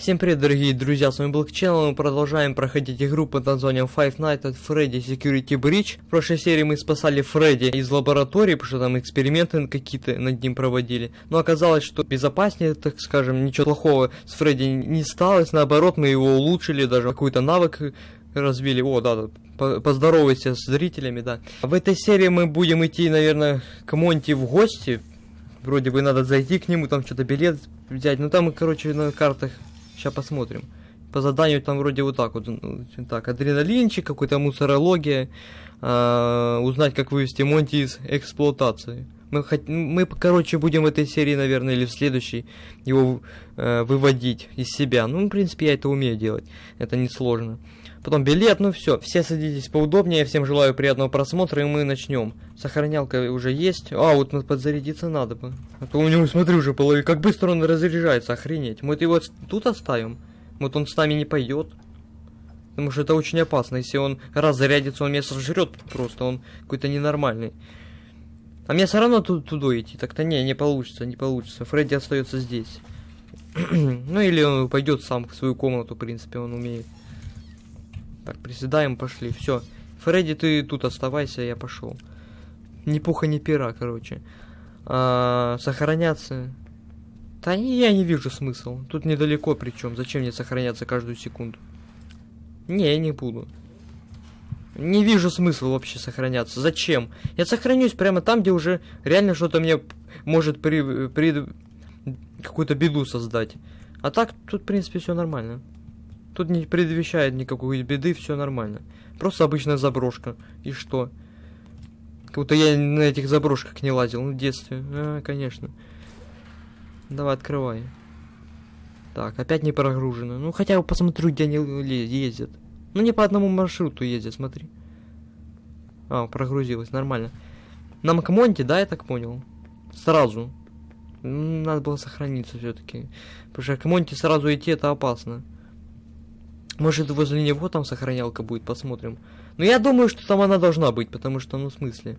Всем привет, дорогие друзья, с вами Black Channel, мы продолжаем проходить игру под названием Five Nights at Freddy Security Breach. В прошлой серии мы спасали Фредди из лаборатории, потому что там эксперименты какие-то над ним проводили. Но оказалось, что безопаснее, так скажем, ничего плохого с Фредди не сталось, наоборот, мы его улучшили, даже какой-то навык развили. О, да, да, поздоровайся с зрителями, да. В этой серии мы будем идти, наверное, к Монти в гости. Вроде бы надо зайти к нему, там что-то билет взять. Ну там, короче, на картах Сейчас посмотрим. По заданию там вроде вот так вот. Ну, так, адреналинчик, какой-то мусорология. Э, узнать, как вывести Монти из эксплуатации. Мы, хот... мы, короче, будем в этой серии, наверное, или в следующей его э, выводить из себя. Ну, в принципе, я это умею делать. Это несложно. Потом билет, ну все. Все садитесь поудобнее. Всем желаю приятного просмотра, и мы начнем. Сохранялка уже есть. А, вот подзарядиться надо бы. А то у него, смотри, уже половина. Как быстро он разряжается, охренеть. Мы его тут оставим. Вот он с нами не пойдет. Потому что это очень опасно. Если он раз зарядится, он меня сожрет просто. Он какой-то ненормальный. А мне все равно тут туда идти. Так-то не, не получится, не получится. Фредди остается здесь. ну или он пойдет сам в свою комнату, в принципе, он умеет. Так, приседаем, пошли. Все. Фредди, ты тут оставайся, я пошел. Ни пуха, ни пера, короче. А, сохраняться. Да не, я не вижу смысла. Тут недалеко причем. Зачем мне сохраняться каждую секунду? Не, я не буду. Не вижу смысла вообще сохраняться. Зачем? Я сохранюсь прямо там, где уже реально что-то мне может при, при какую-то беду создать. А так тут, в принципе, все нормально. Тут не предвещает никакой беды, все нормально. Просто обычная заброшка. И что? Как будто я на этих заброшках не лазил ну, в детстве. А, конечно. Давай, открывай. Так, опять не прогружено. Ну, хотя бы посмотрю, где они ездят. Ну, не по одному маршруту ездят, смотри. А, прогрузилось, нормально. На Макмонте, да, я так понял? Сразу. Надо было сохраниться все-таки. Потому что к Монте сразу идти это опасно. Может, возле него там сохранялка будет, посмотрим. Но я думаю, что там она должна быть, потому что, ну, в смысле...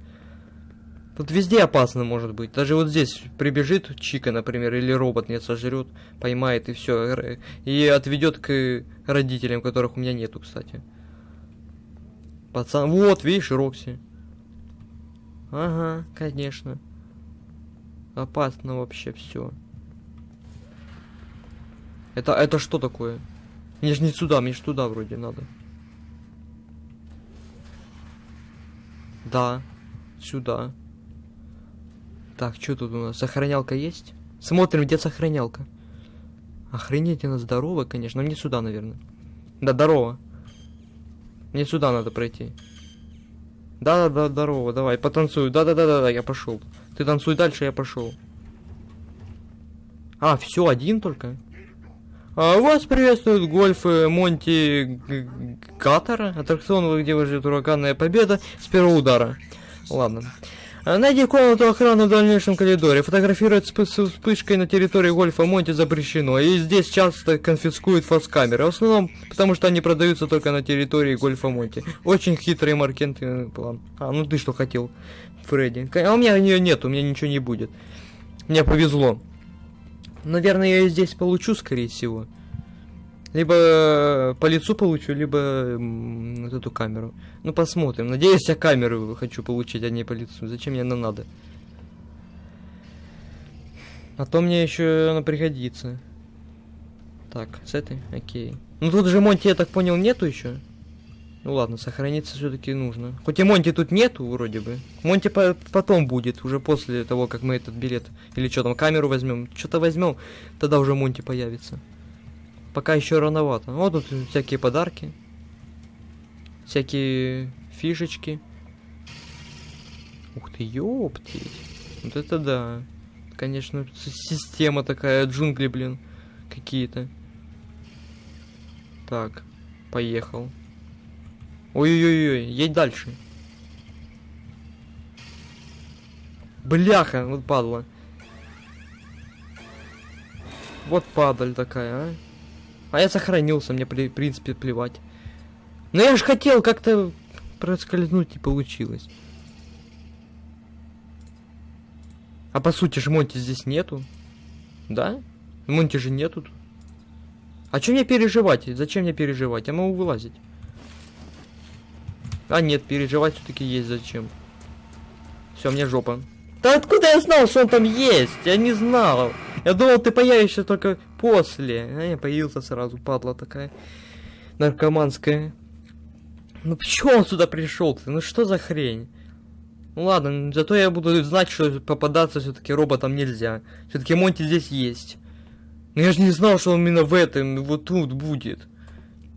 Тут везде опасно может быть. Даже вот здесь прибежит Чика, например, или робот меня сожрет, поймает и все. И отведет к родителям, которых у меня нету, кстати. Пацан, вот, видишь, Рокси. Ага, конечно. Опасно вообще все. Это, это что такое? Мне же не сюда, мне же туда вроде надо. Да, сюда. Так, что тут у нас? Сохранялка есть? Смотрим, где сохранялка. Охренеть, она здоровая, конечно. Но мне сюда, наверное. Да, здорово. Мне сюда надо пройти. Да-да-да, здорово, давай, потанцую. Да-да-да-да, я пошел. Ты танцуй дальше, я пошел. А, все, один только? А, вас приветствует гольф э, Монти Катара, аттракцион, где выживет ураганная победа с первого удара. Ладно. А, найди комнату охраны в дальнейшем коридоре. Фотографировать с вспышкой на территории гольфа Монти запрещено. И здесь часто конфискуют фаскамеры. В основном, потому что они продаются только на территории гольфа Монти. Очень хитрый маркетинговый план. А, ну ты что хотел, Фредди? А у меня ее нет, у меня ничего не будет. Мне повезло. Наверное, я ее здесь получу, скорее всего. Либо э, по лицу получу, либо вот эту камеру. Ну, посмотрим. Надеюсь, я камеру хочу получить, а не по лицу. Зачем мне она надо? А то мне еще она пригодится. Так, с этой? Окей. Ну, тут же Монти, я так понял, нету еще? Ну ладно, сохраниться все-таки нужно. Хоть и Монти тут нету, вроде бы. Монти по потом будет, уже после того, как мы этот билет. Или что там, камеру возьмем. Что-то возьмем, тогда уже Монти появится. Пока еще рановато. Вот тут всякие подарки. Всякие фишечки. Ух ты, ёптить. Вот это да. Конечно, система такая, джунгли, блин. Какие-то. Так, поехал. Ой-ой-ой, едь дальше. Бляха, вот падла. Вот падаль такая, а. А я сохранился, мне, в принципе, плевать. Но я же хотел как-то проскользнуть, и получилось. А по сути же Монти здесь нету. Да? Монти же нету. А что мне переживать? Зачем мне переживать? Я могу вылазить. А нет, переживать все-таки есть зачем. Все, мне жопа. Да откуда я знал, что он там есть? Я не знал. Я думал, ты появишься только после. А я появился сразу, падла такая. Наркоманская. Ну почему он сюда пришел -то? Ну что за хрень? Ну ладно, зато я буду знать, что попадаться все-таки роботам нельзя. Все-таки Монти здесь есть. Но я же не знал, что он именно в этом, вот тут будет.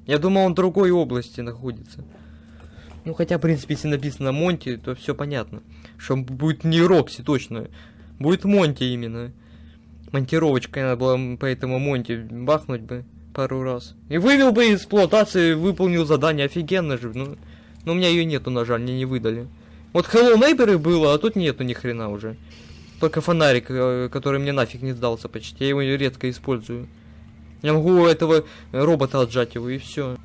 Я думал, он в другой области находится. Ну хотя, в принципе, если написано Монти, то все понятно. Что будет не Рокси, точно. Будет Монти именно. Монтировочкой надо было поэтому Монти бахнуть бы пару раз. И вывел бы из эксплуатации, выполнил задание, офигенно же. Ну, но у меня ее нету, на жаль, мне не выдали. Вот Hello Neighbor было, а тут нету ни хрена уже. Только фонарик, э, который мне нафиг не сдался почти. Я его редко использую. Я могу этого робота отжать его и все.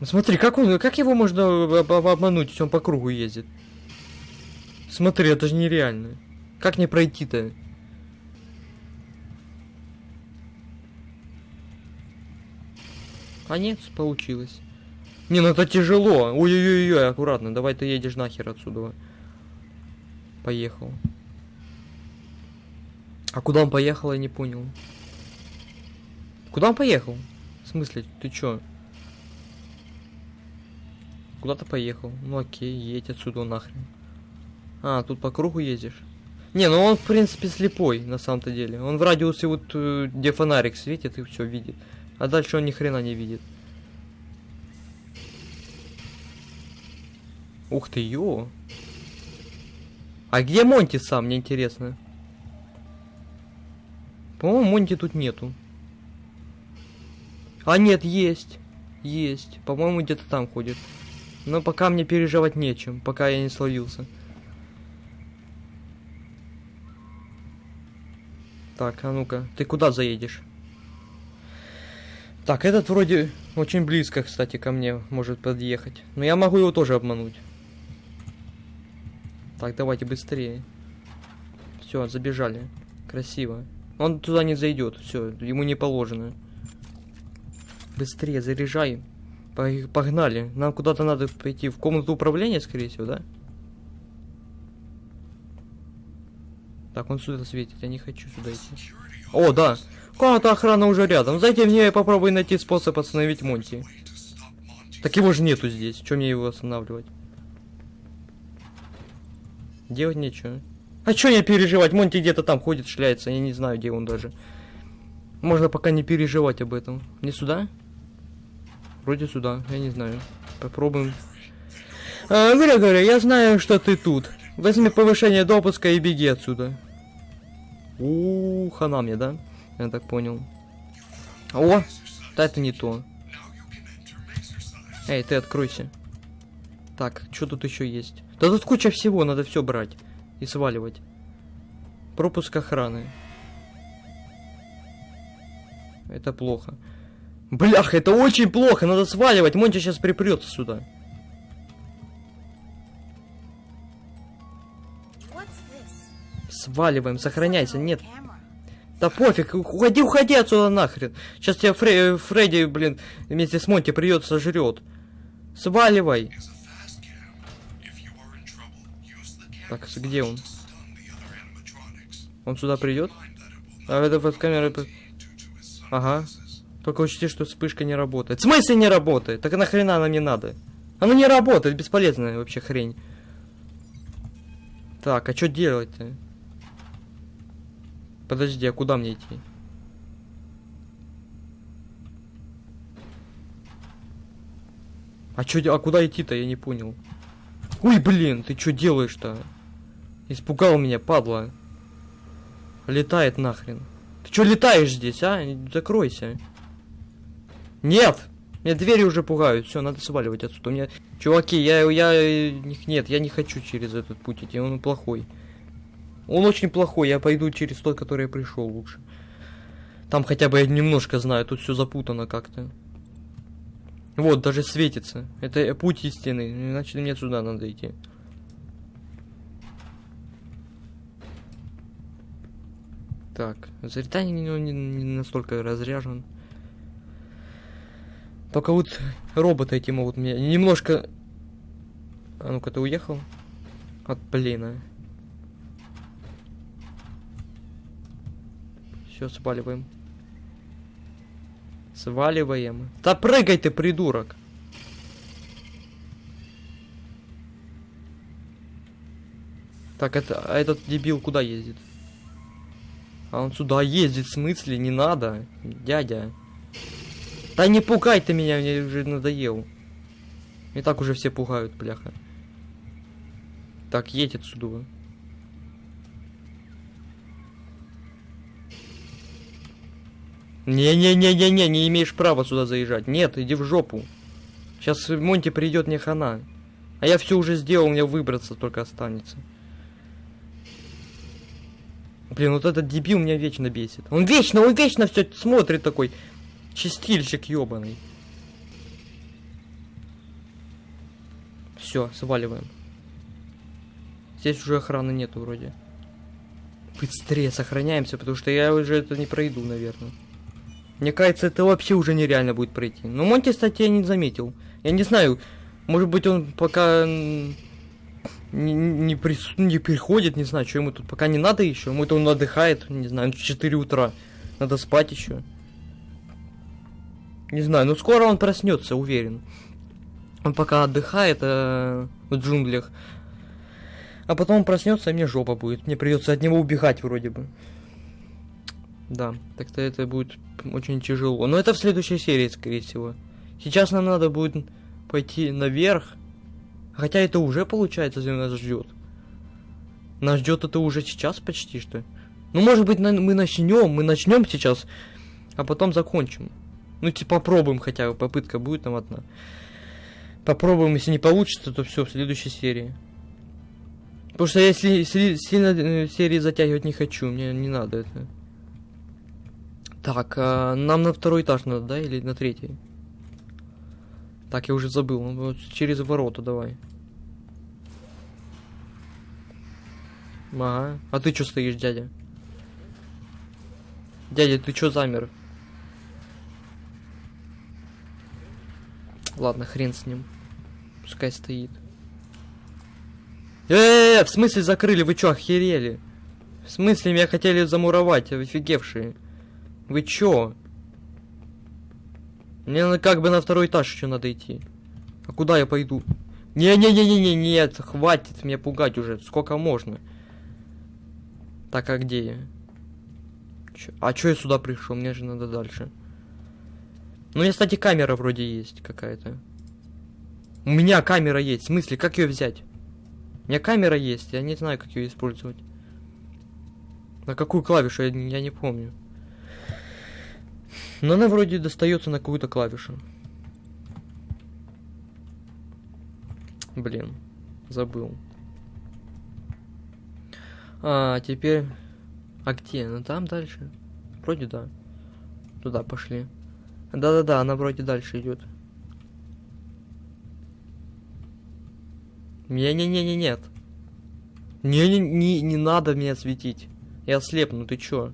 Ну, смотри, как он, как его можно обмануть, если он по кругу ездит? Смотри, это же нереально. Как не пройти-то? А нет, получилось. Не, ну это тяжело. Ой-ой-ой, аккуратно. Давай ты едешь нахер отсюда. Поехал. А куда он поехал, я не понял. Куда он поехал? В смысле, ты чё? Куда-то поехал. Ну окей, едь отсюда нахрен. А, тут по кругу ездишь? Не, ну он, в принципе, слепой, на самом-то деле. Он в радиусе вот, э, где фонарик светит и все видит. А дальше он ни хрена не видит. Ух ты, ё. А где Монти сам, мне интересно. По-моему, Монти тут нету. А нет, есть. Есть. По-моему, где-то там ходит. Но пока мне переживать нечем, пока я не словился. Так, а ну-ка, ты куда заедешь? Так, этот вроде очень близко, кстати, ко мне может подъехать. Но я могу его тоже обмануть. Так, давайте быстрее. Все, забежали. Красиво. Он туда не зайдет. Все, ему не положено. Быстрее, заряжай. Погнали. Нам куда-то надо пойти в комнату управления, скорее всего, да? Так, он сюда светит. Я не хочу сюда идти. О, да. Комната охрана уже рядом. Зайди в нее и попробуй найти способ остановить Монти. Так его же нету здесь. Чем мне его останавливать? Делать нечего. А чё не переживать? Монти где-то там ходит, шляется. Я не знаю, где он даже. Можно пока не переживать об этом. Не сюда? Вроде сюда. Я не знаю. Попробуем. А, Грегори, я знаю, что ты тут. Возьми повышение допуска и беги отсюда. У, -у, хана мне, да? Я так понял. О! Да это не то. Эй, ты откройся. Так, что тут еще есть? Да тут куча всего, надо все брать и сваливать. Пропуск охраны. Это плохо. Блях, это очень плохо, надо сваливать. Монти сейчас припрется сюда. Сваливаем, сохраняйся, нет. Да пофиг, уходи, уходи отсюда нахрен. Сейчас тебя Фре Фредди, блин, вместе с Монти придется жрет. Сваливай. Так, где он? Он сюда придет? А это вот камера... Ага. Только учти, что вспышка не работает. В смысле не работает? Так нахрена она мне надо? Она не работает, бесполезная вообще хрень. Так, а что делать-то? Подожди, а куда мне идти? А чё, а куда идти-то, я не понял. Ой, блин, ты что делаешь-то? Испугал меня, падла. Летает нахрен. Ты что летаешь здесь, а? Закройся. Нет! Меня двери уже пугают. Все, надо сваливать отсюда. У меня... Чуваки, я, я... Нет, я не хочу через этот путь идти. Он плохой. Он очень плохой. Я пойду через тот, который я пришел лучше. Там хотя бы я немножко знаю. Тут все запутано как-то. Вот, даже светится. Это путь истины. Значит, мне сюда надо идти. Так, Заритани не, не, не настолько разряжен. Только вот роботы эти могут меня немножко... А ну-ка, ты уехал? От блина. Все, сваливаем. Сваливаем. Да прыгай ты, придурок! Так, это, а этот дебил куда ездит? А он сюда ездит, в смысле? Не надо, дядя. Да не пугай ты меня, мне уже надоел. И так уже все пугают, бляха. Так, едь отсюда. Не-не-не-не-не, не имеешь права сюда заезжать. Нет, иди в жопу. Сейчас Монти придет, не хана. А я все уже сделал, меня выбраться только останется. Блин, вот этот дебил меня вечно бесит. Он вечно, он вечно все смотрит такой. Чистильщик ебаный. Все, сваливаем. Здесь уже охраны нету вроде. Быстрее сохраняемся, потому что я уже это не пройду, наверное. Мне кажется, это вообще уже нереально будет пройти. Но Монти, кстати, я не заметил. Я не знаю, может быть он пока не, не, при, не приходит, не знаю, что ему тут пока не надо еще. Ему это он отдыхает, не знаю, 4 утра. Надо спать еще. Не знаю, но скоро он проснется, уверен. Он пока отдыхает э, в джунглях. А потом он проснется, и мне жопа будет. Мне придется от него убегать вроде бы. Да, так-то это будет очень тяжело. Но это в следующей серии, скорее всего. Сейчас нам надо будет пойти наверх Хотя это уже получается, нас ждет. Нас ждет это уже сейчас почти что. Ну, может быть, на мы начнем, мы начнем сейчас, а потом закончим. Ну, типа, попробуем хотя бы, попытка будет там одна. Попробуем, если не получится, то все, в следующей серии. Потому что если сильно э, серии затягивать не хочу, мне не надо это. Так, а нам на второй этаж надо, да, или на третий? Так, я уже забыл. Вот через ворота давай. Ага. А ты что стоишь, дядя? Дядя, ты что замер? Ладно, хрен с ним. Пускай стоит. Э, -э, -э в смысле закрыли? Вы чё, охерели? В смысле меня хотели замуровать, офигевшие? Вы чё? Мне как бы на второй этаж еще надо идти. А куда я пойду? Не-не-не-не-не, нет, хватит меня пугать уже. Сколько можно? Так, а где я? А чё я сюда пришел? Мне же надо дальше. Ну, я, кстати, камера вроде есть какая-то. У меня камера есть. В смысле, как ее взять? У меня камера есть, я не знаю, как ее использовать. На какую клавишу, я, я не помню. Но она вроде достается на какую-то клавишу. Блин, забыл. А, теперь... А где? Ну там дальше. Вроде да. Туда пошли. Да-да-да, она вроде дальше идет. Не-не-не-не, нет. Не-не, не, надо меня светить. Я слепну, ты чё?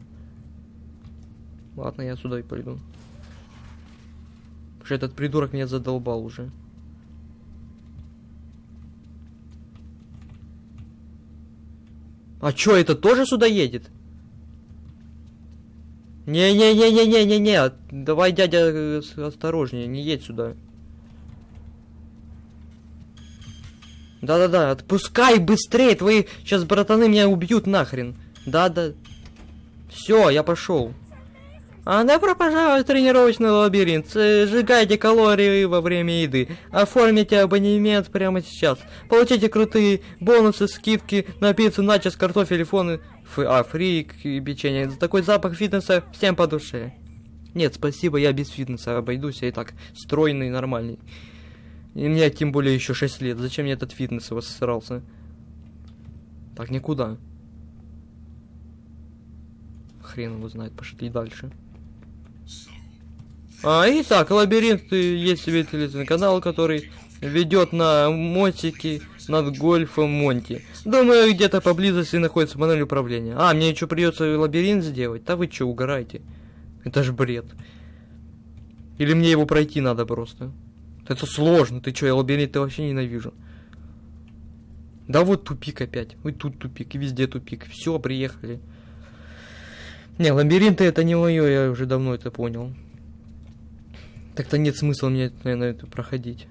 Ладно, я сюда и пойду. Потому что этот придурок меня задолбал уже. А чё, это тоже сюда едет? Не-не-не-не-не-не-не, давай, дядя, э, осторожнее, не едь сюда. Да-да-да, отпускай быстрее, твои сейчас братаны меня убьют нахрен. Да-да. Все, я пошел. А добро пожаловать в тренировочный лабиринт. Сжигайте калории во время еды. Оформите абонемент прямо сейчас. Получите крутые бонусы, скидки на пиццу, начос, картофель, фоны, а, фрик и печенье. За такой запах фитнеса всем по душе. Нет, спасибо, я без фитнеса обойдусь, я и так стройный, нормальный. И мне тем более еще 6 лет. Зачем мне этот фитнес его срался? Так, никуда. Хрен его знает, пошли дальше. А, итак, лабиринт есть себе телевизионный который ведет на мотике над гольфом Монти. Думаю, где-то поблизости находится панель управления. А, мне еще придется лабиринт сделать? Да вы что, угораете? Это ж бред. Или мне его пройти надо просто? Это сложно, ты чё, я лабиринты вообще ненавижу. Да вот тупик опять. Ой, тут тупик, и везде тупик. Все, приехали. Не, лабиринты это не мое, я уже давно это понял. Так-то нет смысла мне, наверное, это проходить.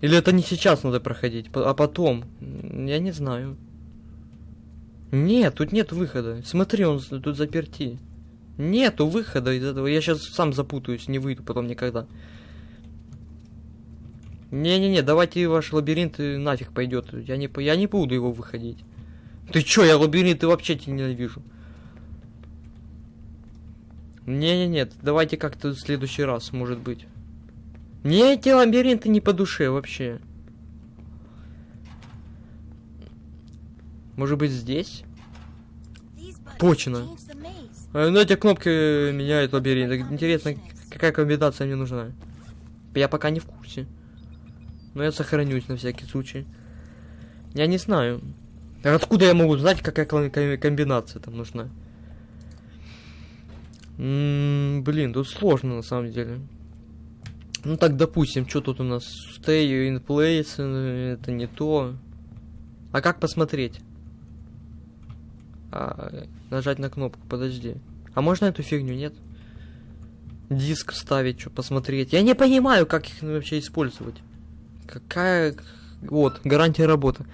Или это не сейчас надо проходить, а потом? Я не знаю. Нет, тут нет выхода. Смотри, он тут заперти. Нету выхода из этого. Я сейчас сам запутаюсь, не выйду потом никогда. Не-не-не, давайте ваш лабиринт нафиг пойдет. Я не, я не буду его выходить. Ты чё, я лабиринты вообще тебя ненавижу. Не-не-не, давайте как-то в следующий раз, может быть. Мне эти лабиринты не по душе вообще. Может быть здесь? Точно. Э, ну эти кнопки меняют лабиринт. Интересно, какая комбинация мне нужна. Я пока не в курсе. Но я сохранюсь на всякий случай. Я не знаю. Откуда я могу знать, какая комбинация там нужна? М -м, блин, тут сложно на самом деле. Ну так, допустим, что тут у нас? Stay in place, э, это не то. А как посмотреть? А, нажать на кнопку, подожди. А можно эту фигню, нет? Диск вставить, что посмотреть. Я не понимаю, как их вообще использовать. Какая... Вот, гарантия работы.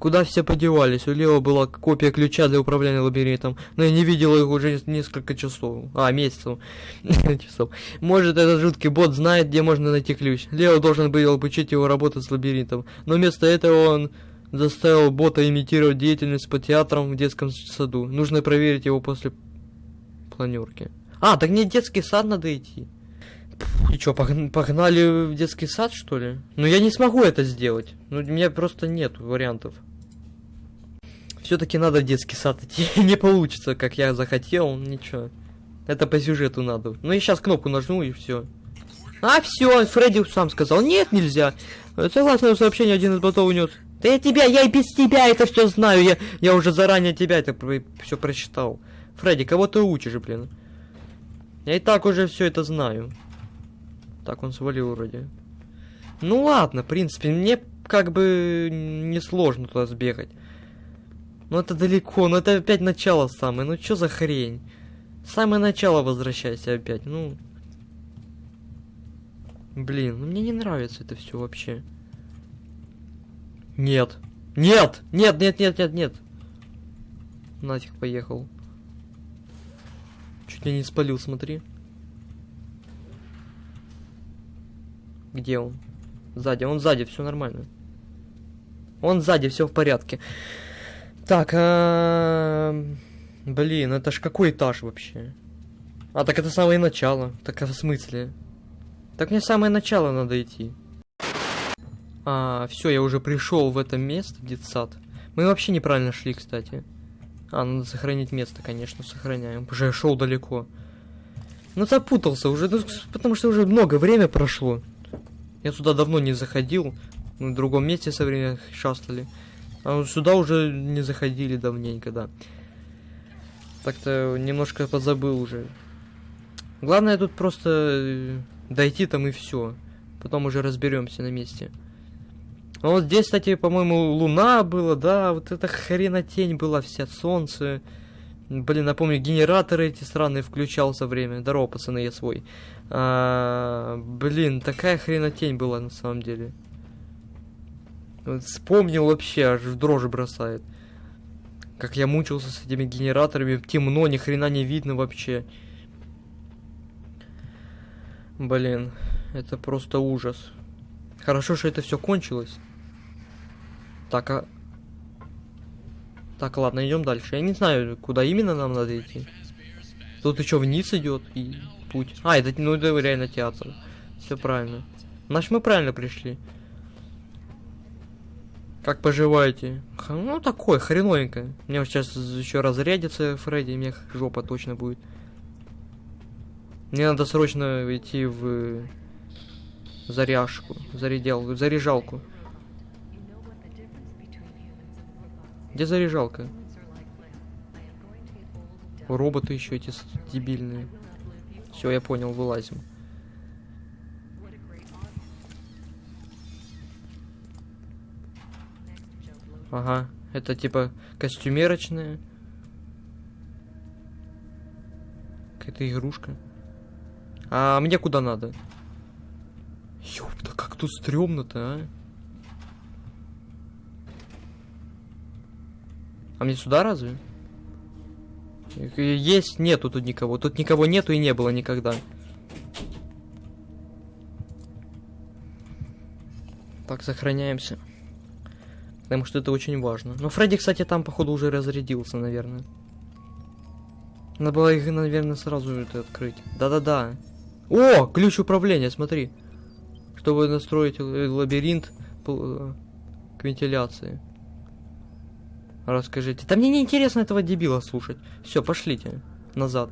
Куда все подевались? У Лео была копия ключа для управления лабиринтом, но я не видел их уже несколько часов. А, месяцев. часов. Может, этот жуткий бот знает, где можно найти ключ. Лео должен был обучить его работать с лабиринтом, но вместо этого он заставил бота имитировать деятельность по театрам в детском саду. Нужно проверить его после планерки. А, так не детский сад надо идти. И что, погнали в детский сад, что ли? Ну, я не смогу это сделать. Ну, у меня просто нет вариантов. Все-таки надо в детский сад идти. не получится, как я захотел, ничего. Это по сюжету надо. Ну, я сейчас кнопку нажму и все. А, все, Фредди сам сказал. Нет, нельзя. Согласно сообщению, один из ботов унес. Да я тебя, я и без тебя это все знаю. Я, я уже заранее тебя это все прочитал. Фредди, кого ты учишь, блин? Я и так уже все это знаю. Так, он свалил вроде. Ну ладно, в принципе, мне как бы не сложно туда сбегать. Но это далеко, но это опять начало самое. Ну что за хрень? Самое начало возвращайся опять, ну... Блин, ну мне не нравится это все вообще. Нет. Нет! Нет, нет, нет, нет, нет. Нафиг поехал. Чуть я не спалил, смотри. Где он? Сзади, он сзади, все нормально. Он сзади, все в порядке. Так, а... блин, это ж какой этаж вообще? А, так это самое начало. Так в смысле? Так мне самое начало надо идти. А, все, я уже пришел в это место, детсад. Мы вообще неправильно шли, кстати. А, надо сохранить место, конечно, сохраняем. Уже я шел далеко. Ну запутался уже, ну, потому что уже много время прошло. Я сюда давно не заходил. В другом месте со временем шастали. А сюда уже не заходили давненько, да. Так-то немножко позабыл уже. Главное тут просто э, дойти там и все. Потом уже разберемся на месте. А вот здесь, кстати, по-моему, луна была, да, вот эта хренотень была вся, солнце. Блин, напомню, генераторы эти странные включал со время. Здорово, пацаны, я свой. А, блин, такая хренотень была на самом деле. Вспомнил вообще, аж в дрожи бросает. Как я мучился с этими генераторами. Темно, ни хрена не видно вообще. Блин, это просто ужас. Хорошо, что это все кончилось. Так, а так, ладно, идем дальше. Я не знаю, куда именно нам надо идти. Тут еще вниз идет и путь. А, это, ну, это реально театр. Все правильно. Значит, мы правильно пришли. Как поживаете? Ну, такой, хреновенько. Мне сейчас еще разрядится Фредди, мне жопа точно будет. Мне надо срочно идти в заряжку, зарядел, заряжалку. Где заряжалка? Роботы еще эти дебильные. Все, я понял, вылазим. Ага, это типа костюмерочная. Какая-то игрушка. А мне куда надо? Ёпта, как тут стрёмно-то, а? А мне сюда разве? Есть, нету тут никого. Тут никого нету и не было никогда. Так, сохраняемся. Потому что это очень важно. Но Фредди, кстати, там, походу, уже разрядился, наверное. Надо было их, наверное, сразу это открыть. Да-да-да. О, ключ управления, смотри. Чтобы настроить лабиринт к вентиляции. Расскажите. Да мне не интересно этого дебила слушать. Все, пошлите назад.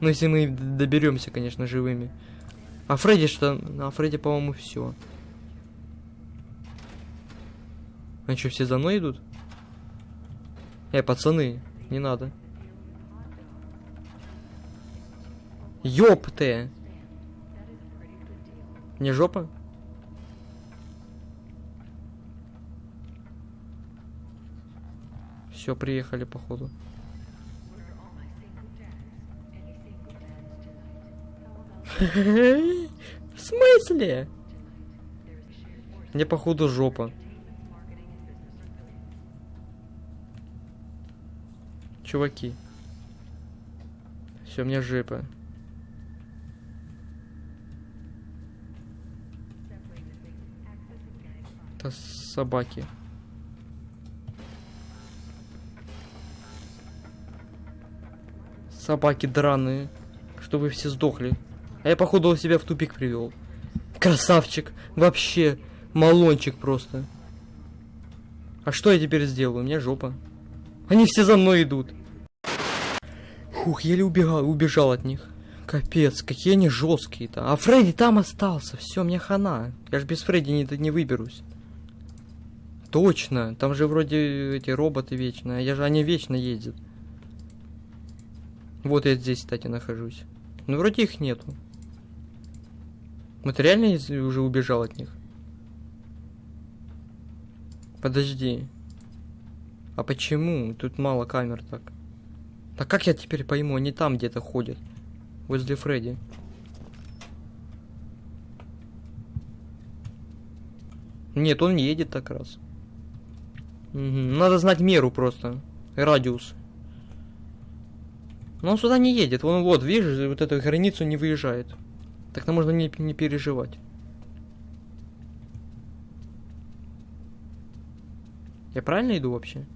Ну, если мы доберемся, конечно, живыми. А Фредди что? А Фредди, по-моему, все. А что, все за мной идут? Эй, пацаны, не надо. Ёпты! Не жопа? Все, приехали, походу. В смысле? Мне походу жопа. Чуваки. Все, мне жопа. Это собаки. Собаки драные. Что вы все сдохли. А я, походу, себя в тупик привел. Красавчик. Вообще. Малончик просто. А что я теперь сделаю? У меня жопа. Они все за мной идут. Фух, еле убегал, убежал от них. Капец, какие они жесткие-то. А Фредди там остался. Все, мне хана. Я ж без Фредди не, не выберусь. Точно. Там же вроде эти роботы вечные. Я же они вечно ездят. Вот я здесь, кстати, нахожусь. Ну, вроде их нету. Вот реально уже убежал от них? Подожди. А почему? Тут мало камер так. Так как я теперь пойму? Они там где-то ходят. Возле Фредди. Нет, он едет так раз. Угу. Надо знать меру просто. Радиус. Но он сюда не едет. Он вот, видишь, вот эту границу не выезжает. Так-то можно не, не переживать. Я правильно иду вообще?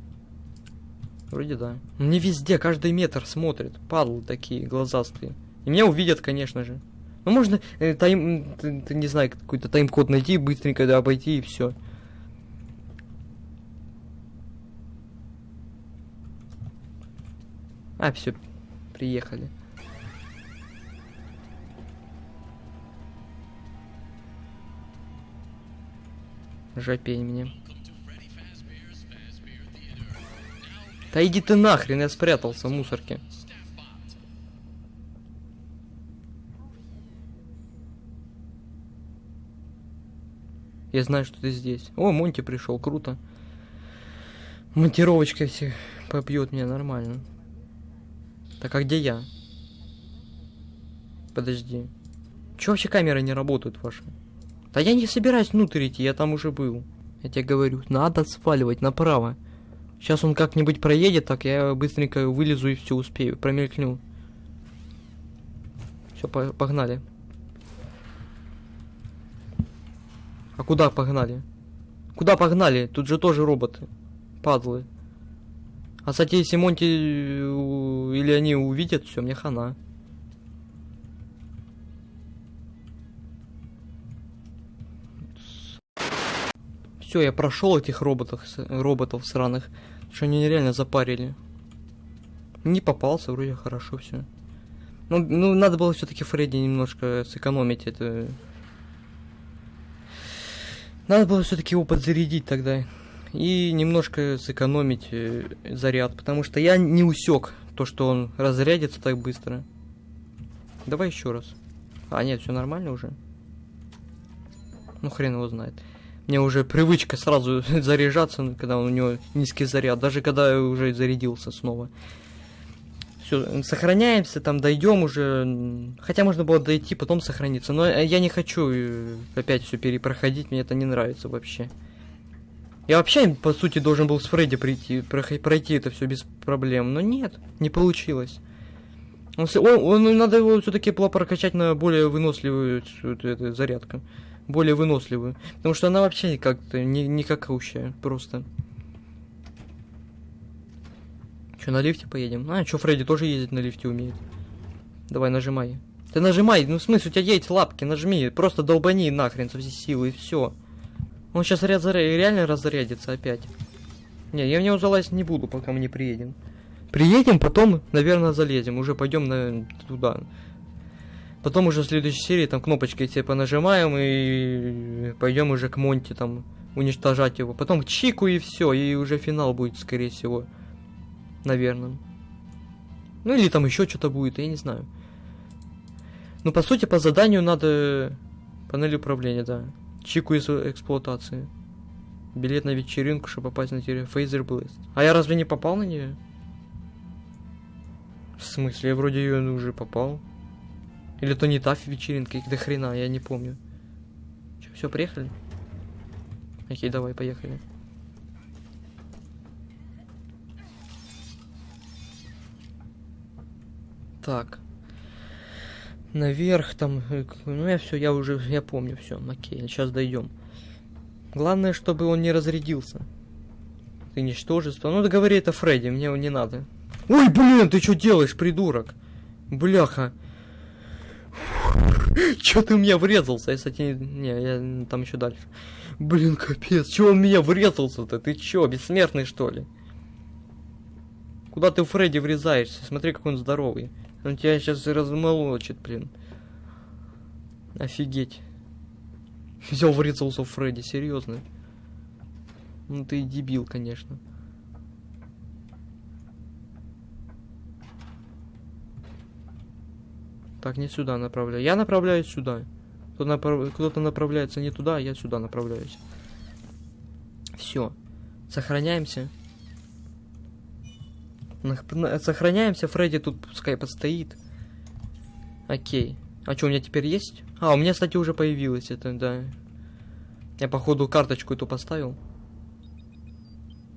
Вроде да. Мне везде, каждый метр смотрит. Падлы такие, глазастые. И меня увидят, конечно же. Ну, можно э, тайм, ты, ты, не знаю, какой-то тайм-код найти, быстренько да, обойти и все. А, все, приехали. Жопень мне. Да иди ты нахрен, я спрятался в мусорке. Я знаю, что ты здесь. О, Монти пришел, круто. Монтировочка все побьет меня нормально. Так, а где я? Подожди. Че вообще камеры не работают ваши? Да я не собираюсь внутрь идти, я там уже был. Я тебе говорю, надо сваливать направо. Сейчас он как-нибудь проедет, так я быстренько вылезу и все успею, промелькну. Все, по погнали. А куда погнали? Куда погнали? Тут же тоже роботы. Падлы. А, кстати, если Монти э, или они увидят, все, мне хана. Все, я прошел этих роботов, роботов сраных, что они нереально запарили. Не попался, вроде хорошо все. Ну, ну, надо было все-таки Фредди немножко сэкономить это. Надо было все-таки его подзарядить тогда и немножко сэкономить э, заряд, потому что я не усек то, что он разрядится так быстро. Давай еще раз. А, нет, все нормально уже. Ну, хрен его знает. Мне уже привычка сразу заряжаться, ну, когда у него низкий заряд, даже когда я уже зарядился снова. Все, сохраняемся, там дойдем уже. Хотя можно было дойти, потом сохраниться. Но я не хочу э, опять все перепроходить, мне это не нравится вообще. Я вообще, по сути, должен был с Фредди прийти, пройти это все без проблем. Но нет, не получилось. Он, он, надо его все-таки прокачать на более выносливую эту, эту, зарядку более выносливую. Потому что она вообще как-то не, не какаущая, просто. Че, на лифте поедем? А, что, Фредди тоже ездить на лифте умеет. Давай, нажимай. Ты нажимай, ну в смысле, у тебя есть лапки, нажми, просто долбани нахрен со всей силы и все. Он сейчас ряд реально разрядится опять. Не, я в него залазить не буду, пока мы не приедем. Приедем, потом, наверное, залезем. Уже пойдем на туда. Потом уже в следующей серии там кнопочкой типа нажимаем и пойдем уже к Монти там уничтожать его. Потом к Чику и все, и уже финал будет, скорее всего. Наверное. Ну или там еще что-то будет, я не знаю. Ну, по сути, по заданию надо... Панель управления, да. Чику из эксплуатации. Билет на вечеринку, чтобы попасть на территорию Фейзер Блэст. А я разве не попал на нее? В смысле? Я вроде ее уже попал. Или то не та вечеринка, их до хрена, я не помню. Че, все, приехали? Окей, давай, поехали. Так. Наверх там, э, ну я все, я уже, я помню все, окей, сейчас дойдем. Главное, чтобы он не разрядился. Ты ничтожество. Ну, договори это Фредди, мне его не надо. Ой, блин, ты что делаешь, придурок? Бляха. Чё ты у меня врезался? Я, кстати, не, я там еще дальше. Блин, капец, чё он меня врезался-то? Ты чё, бессмертный что ли? Куда ты, Фредди, врезаешься? Смотри, как он здоровый. Он тебя сейчас размолочит, блин. Офигеть. Взял, врезался Фредди, серьезно. Ну ты дебил, конечно. Так, не сюда направляю. Я направляюсь сюда. Кто-то направ... направляется не туда, я сюда направляюсь. Все. Сохраняемся. Сохраняемся. Фредди тут пускай постоит. Окей. А что, у меня теперь есть? А, у меня, кстати, уже появилось это, да. Я, походу, карточку эту поставил.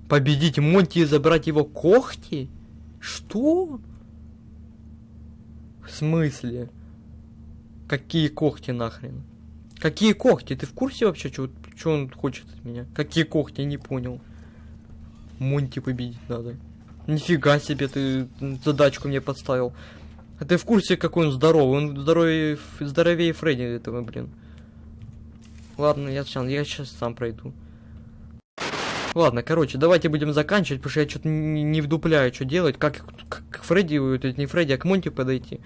Победить Монти и забрать его когти? Что? В смысле? Какие когти нахрен? Какие когти? Ты в курсе вообще, что он хочет от меня? Какие когти? Не понял. Монти победить надо. Нифига себе ты задачку мне подставил. А ты в курсе, какой он здоровый? Он здоровее, здоровее Фредди этого, блин. Ладно, я сейчас, я сейчас сам пройду. Ладно, короче, давайте будем заканчивать, потому что я что-то не, не вдупляю, что делать, как, как Фредди, это не Фредди, а к Монти подойти.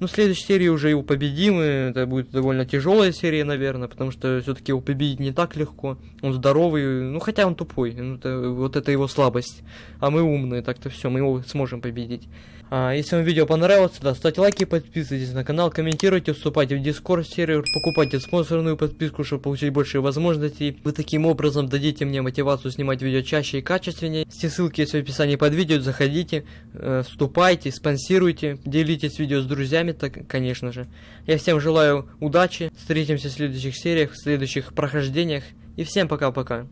Ну, в следующей серии уже его победим, и это будет довольно тяжелая серия, наверное, потому что все-таки его победить не так легко. Он здоровый, ну, хотя он тупой, ну, это, вот это его слабость. А мы умные, так-то все, мы его сможем победить. А, если вам видео понравилось, да, ставьте лайки, подписывайтесь на канал, комментируйте, вступайте в дискорд сервер, покупайте спонсорную подписку, чтобы получить больше возможностей. Вы таким образом дадите мне мотивацию снимать видео чаще и качественнее. Все ссылки есть в описании под видео, заходите, э, вступайте, спонсируйте, делитесь видео с друзьями, так, конечно же. Я всем желаю удачи, встретимся в следующих сериях, в следующих прохождениях, и всем пока-пока.